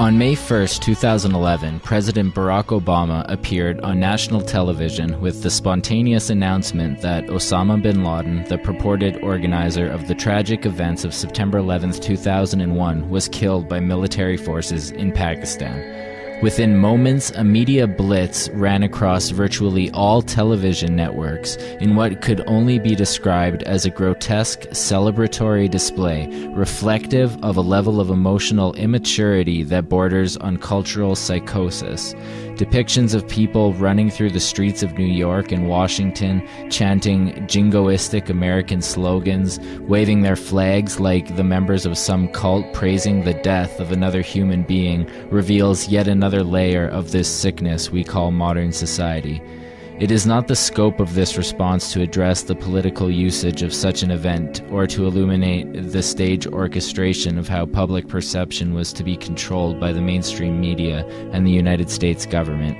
On May 1, 2011, President Barack Obama appeared on national television with the spontaneous announcement that Osama bin Laden, the purported organizer of the tragic events of September 11, 2001, was killed by military forces in Pakistan. Within moments, a media blitz ran across virtually all television networks in what could only be described as a grotesque celebratory display reflective of a level of emotional immaturity that borders on cultural psychosis. Depictions of people running through the streets of New York and Washington, chanting jingoistic American slogans, waving their flags like the members of some cult praising the death of another human being, reveals yet another layer of this sickness we call modern society. It is not the scope of this response to address the political usage of such an event or to illuminate the stage orchestration of how public perception was to be controlled by the mainstream media and the United States government.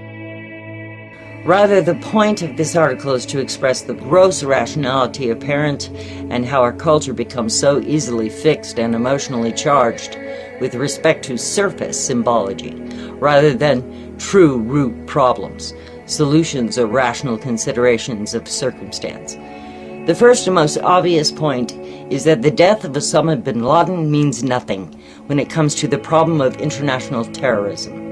Rather, the point of this article is to express the gross irrationality apparent and how our culture becomes so easily fixed and emotionally charged with respect to surface symbology, rather than true root problems solutions or rational considerations of circumstance. The first and most obvious point is that the death of Osama bin Laden means nothing when it comes to the problem of international terrorism.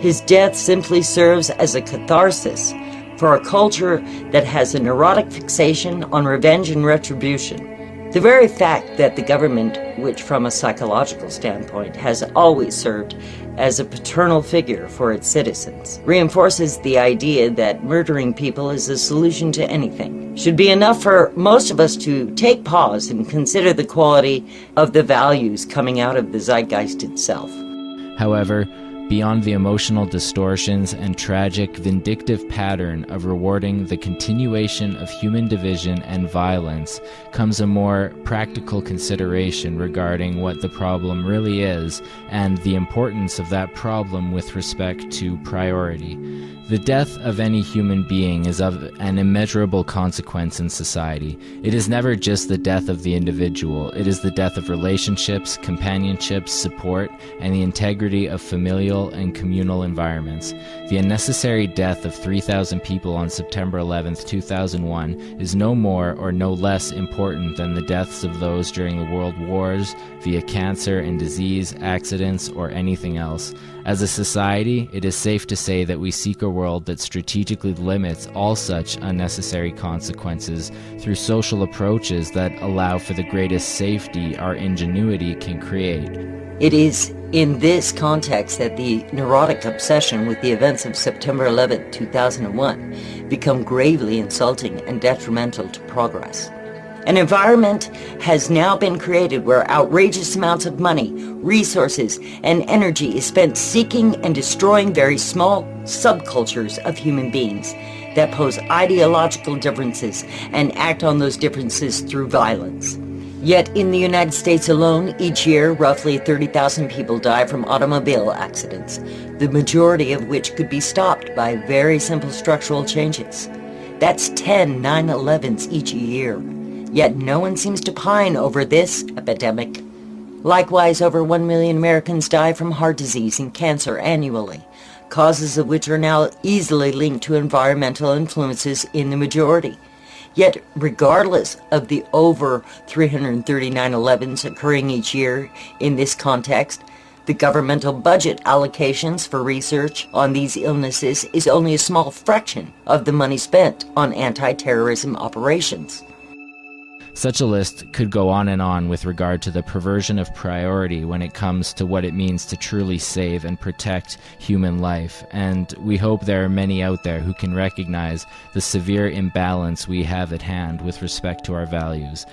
His death simply serves as a catharsis for a culture that has a neurotic fixation on revenge and retribution. The very fact that the government, which from a psychological standpoint has always served as a paternal figure for its citizens, reinforces the idea that murdering people is a solution to anything. Should be enough for most of us to take pause and consider the quality of the values coming out of the zeitgeist itself. However, beyond the emotional distortions and tragic, vindictive pattern of rewarding the continuation of human division and violence, comes a more practical consideration regarding what the problem really is and the importance of that problem with respect to priority. The death of any human being is of an immeasurable consequence in society. It is never just the death of the individual, it is the death of relationships, companionships, support, and the integrity of familial and communal environments. The unnecessary death of 3,000 people on September 11, 2001 is no more or no less important than the deaths of those during the world wars, via cancer and disease, accidents, or anything else. As a society, it is safe to say that we seek a world that strategically limits all such unnecessary consequences through social approaches that allow for the greatest safety our ingenuity can create. It is in this context that the neurotic obsession with the events of September 11, 2001 become gravely insulting and detrimental to progress. An environment has now been created where outrageous amounts of money, resources, and energy is spent seeking and destroying very small subcultures of human beings that pose ideological differences and act on those differences through violence. Yet in the United States alone, each year, roughly 30,000 people die from automobile accidents, the majority of which could be stopped by very simple structural changes. That's 10 9-11s each year. Yet no one seems to pine over this epidemic. Likewise, over 1 million Americans die from heart disease and cancer annually, causes of which are now easily linked to environmental influences in the majority. Yet, regardless of the over 339 11s occurring each year in this context, the governmental budget allocations for research on these illnesses is only a small fraction of the money spent on anti-terrorism operations. Such a list could go on and on with regard to the perversion of priority when it comes to what it means to truly save and protect human life, and we hope there are many out there who can recognize the severe imbalance we have at hand with respect to our values.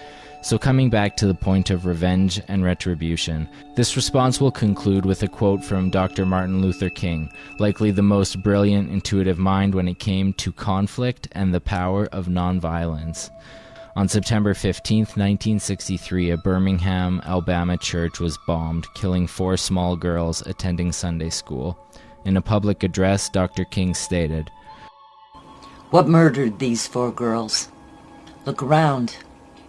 So, coming back to the point of revenge and retribution, this response will conclude with a quote from Dr. Martin Luther King, likely the most brilliant intuitive mind when it came to conflict and the power of nonviolence. On September 15, 1963, a Birmingham, Alabama church was bombed, killing four small girls attending Sunday school. In a public address, Dr. King stated, What murdered these four girls? Look around.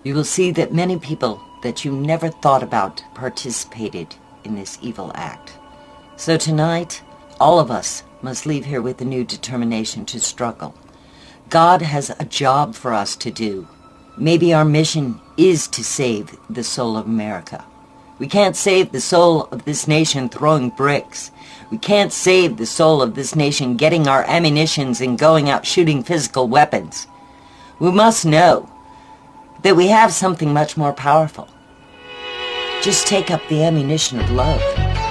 You will see that many people that you never thought about participated in this evil act. So tonight, all of us must leave here with a new determination to struggle. God has a job for us to do. Maybe our mission is to save the soul of America. We can't save the soul of this nation throwing bricks. We can't save the soul of this nation getting our ammunitions and going out shooting physical weapons. We must know that we have something much more powerful. Just take up the ammunition of love.